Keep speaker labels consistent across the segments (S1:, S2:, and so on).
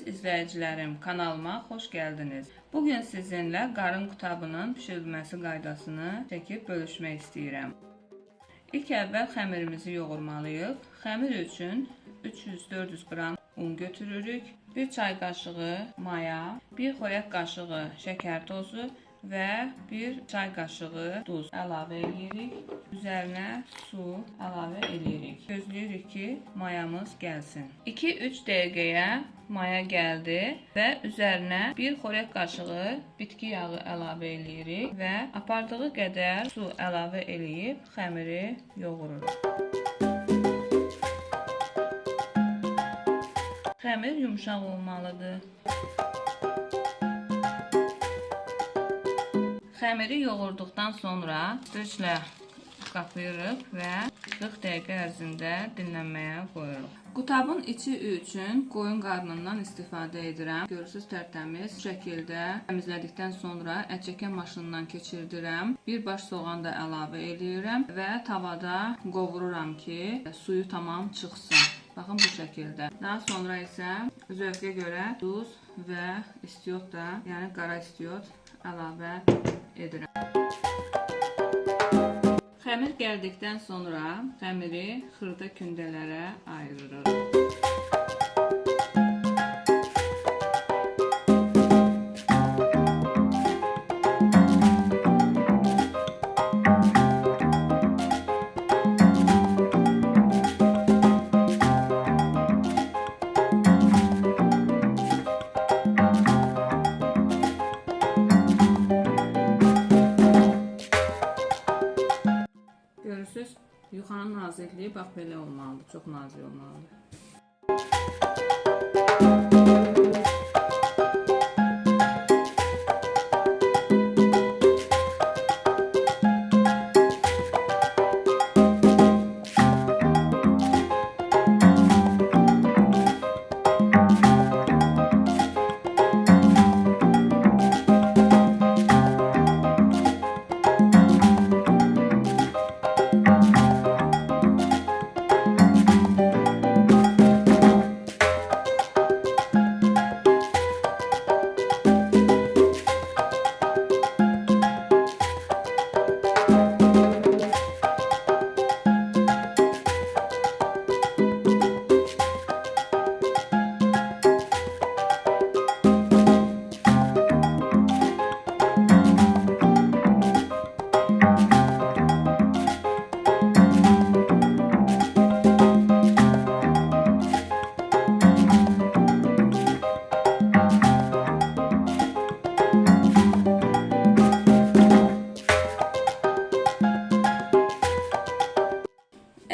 S1: Əziz izləyicilərim, kanalıma xoş gəldiniz. Bugün sizinlə qarın qutabının bişirilməsi qaydasını çəkib bölüşmək istəyirəm. İlk əvvəl xəmirimizi yoğurmalıyıq. Xəmir üçün 300-400 qram un götürürük, 1 çay qaşığı maya, 1 xörək qaşığı şəkər tozu və 1 çay qaşığı duz əlavə edirik. Üzərinə su əlavə edirik. Gözləyirik ki, mayamız gəlsin. 2-3 dəqiqəyə maya gəldi və üzərinə 1 xörək qaşığı bitki yağı əlavə edirik və apardığı qədər su əlavə eləyib xəmiri yoğururuq. Xəmir yumşaq olmalıdır. Xəmiri yoğurduqdan sonra döşlə qapayırıq və 40 dəqiqə ərzində dinlənməyə qoyuruq. Qutabın içi üçün qoyun qarnından istifadə edirəm. Görürsüz tərtəmiz şəkildə təmizlədikdən sonra ət çəkən maşınından keçirdirəm. Bir baş soğan da əlavə edirəm və tavada qovururam ki, suyu tamam çıxsın. Baxın bu şəkildə. Daha sonra isə zövqə görə duz və istiot da, yəni qara istiot əlavə edirəm. Xəmir gəldikdən sonra xəmiri xırda kündələrə ayırırıq. Yuxanın nazikliyi bax belə olmalıdır, çox nazik olmalıdır.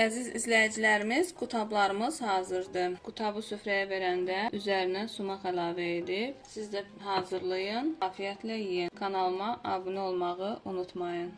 S1: Əziz izləyicilərimiz, qutablarımız hazırdır. Qutabı süfrəyə verəndə üzərinə sumaq əlavə edib, siz də hazırlayın, afiyətlə yeyin. Kanalıma abunə olmağı unutmayın.